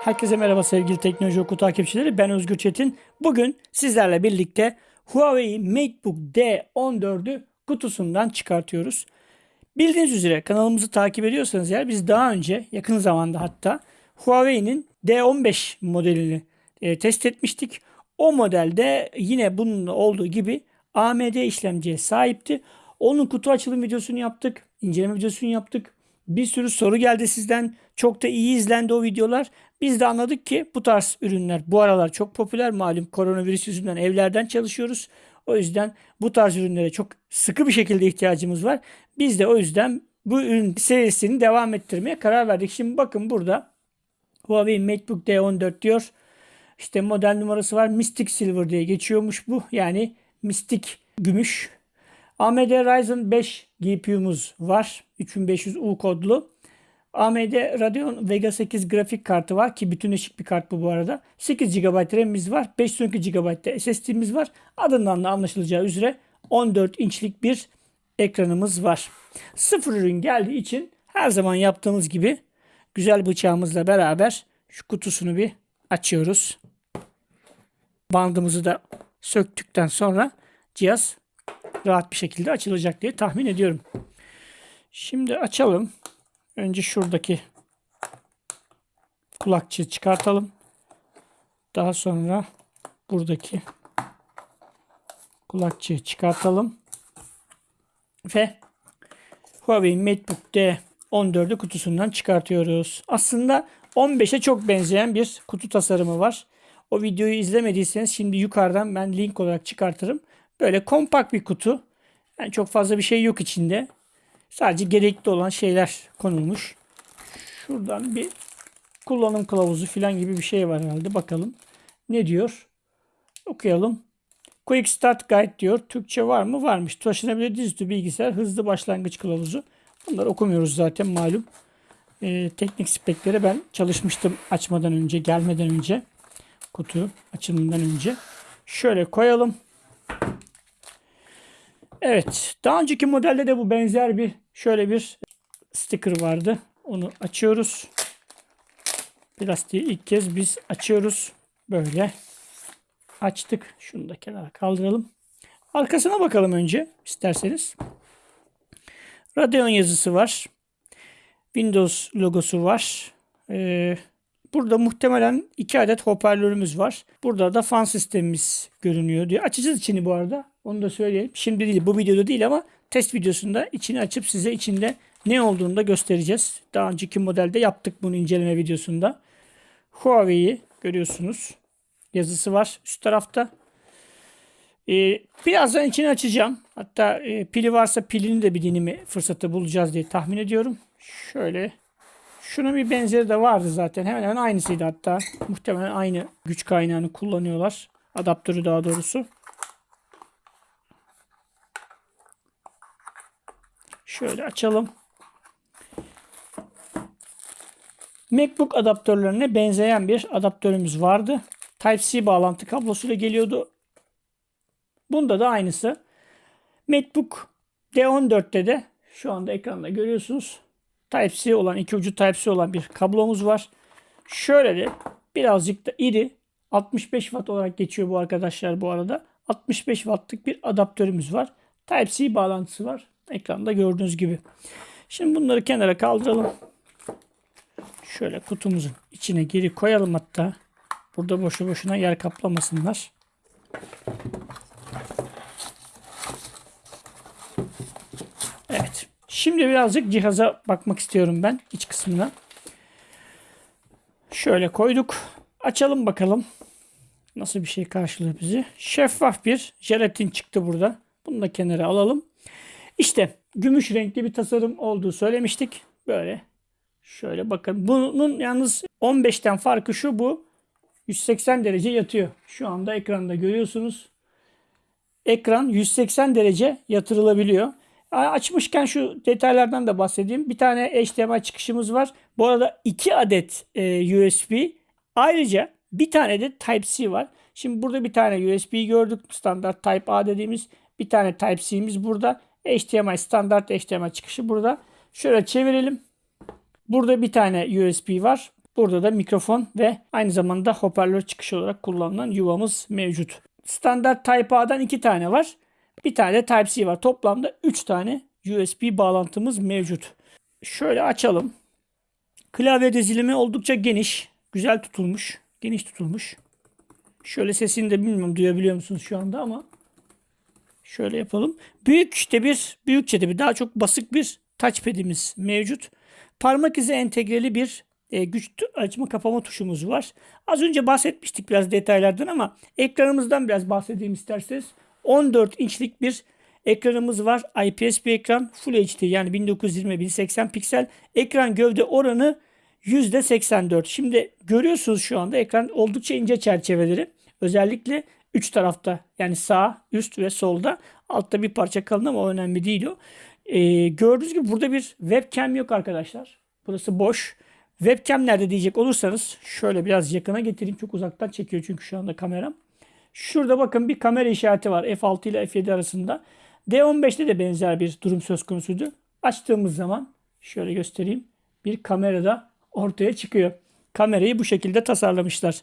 Herkese merhaba sevgili Teknoloji Oku takipçileri. Ben Özgür Çetin. Bugün sizlerle birlikte Huawei MateBook D14'ü kutusundan çıkartıyoruz. Bildiğiniz üzere kanalımızı takip ediyorsanız eğer biz daha önce yakın zamanda hatta Huawei'nin D15 modelini e, test etmiştik. O modelde yine bunun olduğu gibi AMD işlemciye sahipti. Onun kutu açılım videosunu yaptık. inceleme videosunu yaptık. Bir sürü soru geldi sizden. Çok da iyi izlendi o videolar. Biz de anladık ki bu tarz ürünler bu aralar çok popüler. Malum koronavirüs yüzünden evlerden çalışıyoruz. O yüzden bu tarz ürünlere çok sıkı bir şekilde ihtiyacımız var. Biz de o yüzden bu ürün serisini devam ettirmeye karar verdik. Şimdi bakın burada Huawei MateBook D14 diyor. İşte model numarası var. Mystic Silver diye geçiyormuş bu. Yani mistik gümüş. AMD Ryzen 5 GPU'muz var. 3500U kodlu. AMD Radeon Vega 8 grafik kartı var ki bütünleşik bir kart bu bu arada. 8 GB RAM'imiz var. 512 GB SSD'miz var. Adından da anlaşılacağı üzere 14 inçlik bir ekranımız var. Sıfır ürün geldiği için her zaman yaptığımız gibi güzel bıçağımızla beraber şu kutusunu bir açıyoruz. Bandımızı da söktükten sonra cihaz rahat bir şekilde açılacak diye tahmin ediyorum. Şimdi açalım. Önce şuradaki kulakçığı çıkartalım. Daha sonra buradaki kulakçığı çıkartalım. Ve Huawei MateBook D14'ü kutusundan çıkartıyoruz. Aslında 15'e çok benzeyen bir kutu tasarımı var. O videoyu izlemediyseniz şimdi yukarıdan ben link olarak çıkartırım. Böyle kompakt bir kutu. Yani çok fazla bir şey yok içinde. Sadece gerekli olan şeyler konulmuş. Şuradan bir kullanım kılavuzu falan gibi bir şey var herhalde. Bakalım ne diyor. Okuyalım. Quick Start Guide diyor. Türkçe var mı? Varmış. Taşınabilir dizüstü bilgisayar hızlı başlangıç kılavuzu. Bunları okumuyoruz zaten malum. Ee, teknik spekleri ben çalışmıştım açmadan önce, gelmeden önce. Kutu açılımından önce. Şöyle koyalım. Evet. Daha önceki modelde de bu benzer bir şöyle bir sticker vardı. Onu açıyoruz. Plastiği ilk kez biz açıyoruz. Böyle açtık. Şunu da kenara kaldıralım. Arkasına bakalım önce isterseniz. Radeon yazısı var. Windows logosu var. Ee, burada muhtemelen iki adet hoparlörümüz var. Burada da fan sistemimiz görünüyor diyor. Açacağız içini bu arada. Onu da söyleyeyim. Şimdi değil bu videoda değil ama test videosunda içini açıp size içinde ne olduğunu da göstereceğiz. Daha önceki modelde yaptık bunu inceleme videosunda. Huawei'yi görüyorsunuz. Yazısı var üst tarafta. Ee, birazdan içini açacağım. Hatta e, pili varsa pilini de bir deneme fırsatı bulacağız diye tahmin ediyorum. Şöyle. Şunun bir benzeri de vardı zaten. Hemen hemen aynısıydı hatta. Muhtemelen aynı güç kaynağını kullanıyorlar. Adaptörü daha doğrusu. Şöyle açalım. MacBook adaptörlerine benzeyen bir adaptörümüz vardı. Type-C bağlantı kablosuyla geliyordu. Bunda da aynısı. MacBook D14'te de şu anda ekranda görüyorsunuz. Type-C olan, iki ucu Type-C olan bir kablomuz var. Şöyle de birazcık da iri 65 watt olarak geçiyor bu arkadaşlar bu arada. 65 wattlık bir adaptörümüz var. Type-C bağlantısı var. Ekranda gördüğünüz gibi. Şimdi bunları kenara kaldıralım. Şöyle kutumuzun içine geri koyalım hatta. Burada boşu boşuna yer kaplamasınlar. Evet. Şimdi birazcık cihaza bakmak istiyorum ben iç kısmına. Şöyle koyduk. Açalım bakalım. Nasıl bir şey karşılıyor bizi. Şeffaf bir jelatin çıktı burada. Bunu da kenara alalım. İşte gümüş renkli bir tasarım olduğu söylemiştik. Böyle şöyle bakın. Bunun yalnız 15'ten farkı şu bu. 180 derece yatıyor. Şu anda ekranda görüyorsunuz. Ekran 180 derece yatırılabiliyor. Açmışken şu detaylardan da bahsedeyim. Bir tane HDMI çıkışımız var. Bu arada 2 adet e, USB. Ayrıca bir tane de Type-C var. Şimdi burada bir tane USB gördük. Standart Type-A dediğimiz bir tane Type-C'miz burada. HDMI standart HDMI çıkışı burada. Şöyle çevirelim. Burada bir tane USB var. Burada da mikrofon ve aynı zamanda hoparlör çıkışı olarak kullanılan yuvamız mevcut. Standart Type A'dan iki tane var. Bir tane de Type-C var. Toplamda 3 tane USB bağlantımız mevcut. Şöyle açalım. Klavye dizilimi oldukça geniş. Güzel tutulmuş. Geniş tutulmuş. Şöyle sesini de bilmiyorum duyabiliyor musunuz şu anda ama şöyle yapalım. Büyük de bir, büyükçe de bir daha çok basık bir touchpad'imiz mevcut. Parmak izi entegreli bir e, güç açma kapama tuşumuz var. Az önce bahsetmiştik biraz detaylardan ama ekranımızdan biraz bahsedeyim isterseniz. 14 inçlik bir ekranımız var. IPS bir ekran. Full HD yani 1920-1080 piksel. Ekran gövde oranı %84. Şimdi görüyorsunuz şu anda ekran oldukça ince çerçeveleri. Özellikle 3 tarafta yani sağ, üst ve solda. Altta bir parça kalın ama önemli değil o. Ee, gördüğünüz gibi burada bir webcam yok arkadaşlar. Burası boş. Webcam nerede diyecek olursanız şöyle biraz yakına getireyim. Çok uzaktan çekiyor çünkü şu anda kameram. Şurada bakın bir kamera işareti var F6 ile F7 arasında. D15'te de benzer bir durum söz konusuydu. Açtığımız zaman şöyle göstereyim. Bir kamerada ortaya çıkıyor. Kamerayı bu şekilde tasarlamışlar.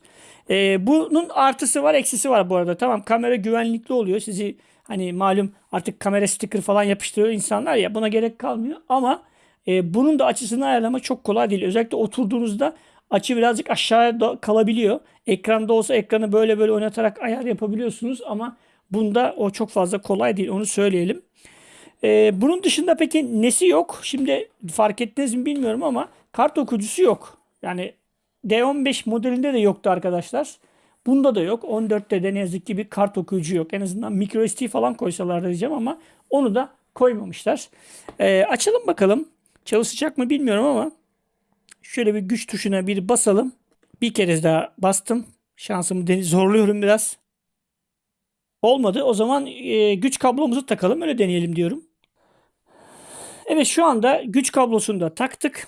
Ee, bunun artısı var eksisi var bu arada. Tamam kamera güvenlikli oluyor. Sizi hani malum artık kamera sticker falan yapıştırıyor insanlar ya buna gerek kalmıyor. Ama e, bunun da açısını ayarlama çok kolay değil. Özellikle oturduğunuzda açı birazcık aşağıya kalabiliyor. Ekranda olsa ekranı böyle böyle oynatarak ayar yapabiliyorsunuz ama bunda o çok fazla kolay değil onu söyleyelim. Ee, bunun dışında peki nesi yok? Şimdi fark ettiniz mi bilmiyorum ama kart okuyucusu yok. Yani D15 modelinde de yoktu arkadaşlar. Bunda da yok. 14'te de ne yazık ki bir kart okuyucu yok. En azından micro SD falan koysalar diyeceğim ama onu da koymamışlar. Ee, açalım bakalım. Çalışacak mı bilmiyorum ama şöyle bir güç tuşuna bir basalım. Bir kere daha bastım. Şansımı zorluyorum biraz. Olmadı. O zaman e, güç kablomuzu takalım. Öyle deneyelim diyorum. Evet şu anda güç kablosunu da taktık.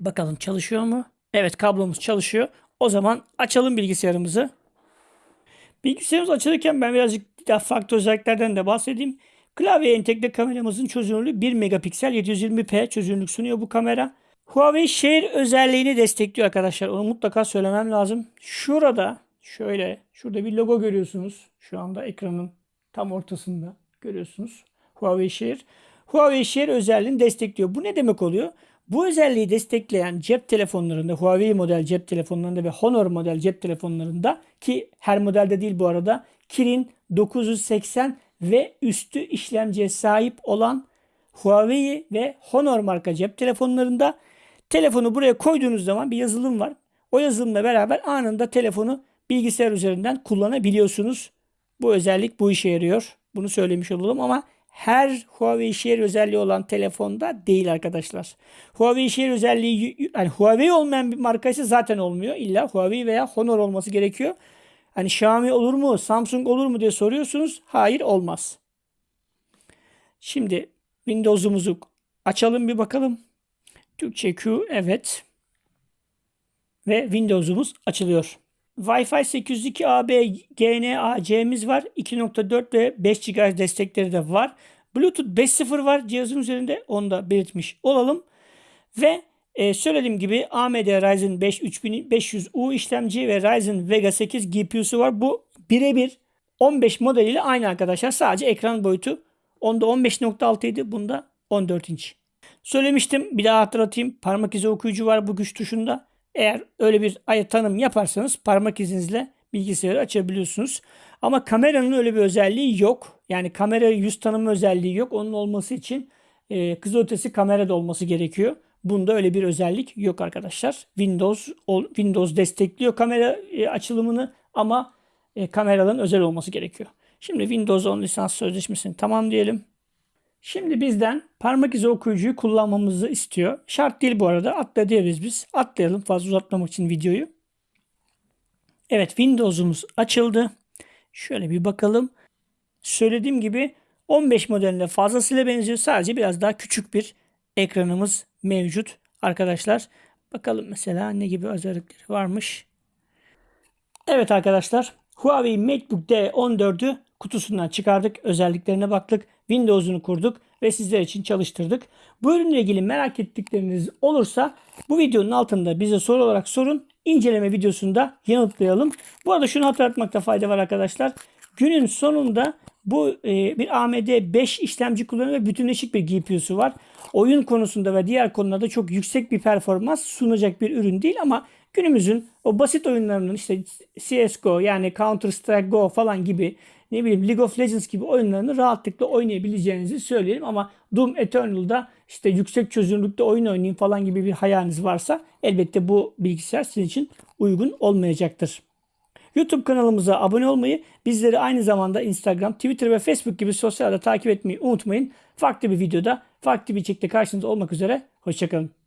Bakalım çalışıyor mu? Evet kablomuz çalışıyor. O zaman açalım bilgisayarımızı. Bilgisayarımız açılırken ben birazcık daha farklı özelliklerden de bahsedeyim. Klavye entegre kameramızın çözünürlüğü 1 megapiksel 720p çözünürlük sunuyor bu kamera. Huawei Share özelliğini destekliyor arkadaşlar. Onu mutlaka söylemem lazım. Şurada şöyle şurada bir logo görüyorsunuz. Şu anda ekranın tam ortasında görüyorsunuz. Huawei Share. Huawei Share özelliğini destekliyor. Bu ne demek oluyor? Bu özelliği destekleyen cep telefonlarında, Huawei model cep telefonlarında ve Honor model cep telefonlarında ki her modelde değil bu arada Kirin 980 ve üstü işlemciye sahip olan Huawei ve Honor marka cep telefonlarında telefonu buraya koyduğunuz zaman bir yazılım var. O yazılımla beraber anında telefonu bilgisayar üzerinden kullanabiliyorsunuz. Bu özellik bu işe yarıyor. Bunu söylemiş olalım ama her Huawei Share özelliği olan telefonda değil arkadaşlar. Huawei Share özelliği yani Huawei olmayan bir markası zaten olmuyor. İlla Huawei veya Honor olması gerekiyor. Hani Xiaomi olur mu, Samsung olur mu diye soruyorsunuz. Hayır olmaz. Şimdi Windows'umuzu açalım bir bakalım. Türkçe Q evet. Ve Windows'umuz açılıyor. Wi-Fi 802 AB GNA-C'miz var. 2.4 ve 5 GHz destekleri de var. Bluetooth 5.0 var cihazın üzerinde. Onu da belirtmiş olalım. Ve e, söylediğim gibi AMD Ryzen 5 3500U işlemci ve Ryzen Vega 8 GPU'su var. Bu birebir 15 modeliyle aynı arkadaşlar. Sadece ekran boyutu onda 15.6 idi. Bunda 14 inç. Söylemiştim. Bir daha hatırlatayım. Parmak izi okuyucu var bu güç tuşunda. Eğer öyle bir tanım yaparsanız parmak izinizle bilgisayarı açabiliyorsunuz. Ama kameranın öyle bir özelliği yok. Yani kamera yüz tanıma özelliği yok. Onun olması için e, kızılötesi kamerada olması gerekiyor. Bunda öyle bir özellik yok arkadaşlar. Windows Windows destekliyor kamera e, açılımını ama e, kameraların özel olması gerekiyor. Şimdi Windows 10 lisans sözleşmesini tamam diyelim. Şimdi bizden parmak izi okuyucuyu kullanmamızı istiyor. Şart değil bu arada. Atla diyebiliriz biz. Atlayalım fazla uzatmamak için videoyu. Evet Windows'umuz açıldı. Şöyle bir bakalım. Söylediğim gibi 15 modeline fazlasıyla benziyor. Sadece biraz daha küçük bir ekranımız mevcut arkadaşlar. Bakalım mesela ne gibi özellikleri varmış. Evet arkadaşlar Huawei MateBook D14'ü kutusundan çıkardık. Özelliklerine baktık. Windows'unu kurduk ve sizler için çalıştırdık. Bu ürünle ilgili merak ettikleriniz olursa bu videonun altında bize soru olarak sorun. İnceleme videosunda yanıtlayalım. Bu arada şunu hatırlatmakta fayda var arkadaşlar. Günün sonunda bu e, bir AMD 5 işlemci kullanıyor ve bütünleşik bir GPU'su var. Oyun konusunda ve diğer konularda çok yüksek bir performans sunacak bir ürün değil ama günümüzün o basit oyunlarının işte CSGO yani Counter Strike Go falan gibi ne bileyim League of Legends gibi oyunlarını rahatlıkla oynayabileceğinizi söyleyelim ama Doom Eternal'da işte yüksek çözünürlükte oyun oynayayım falan gibi bir hayaliniz varsa elbette bu bilgisayar sizin için uygun olmayacaktır. YouTube kanalımıza abone olmayı, bizleri aynı zamanda Instagram, Twitter ve Facebook gibi sosyal ağda takip etmeyi unutmayın. Farklı bir videoda, farklı bir içerikte karşınızda olmak üzere. Hoşçakalın.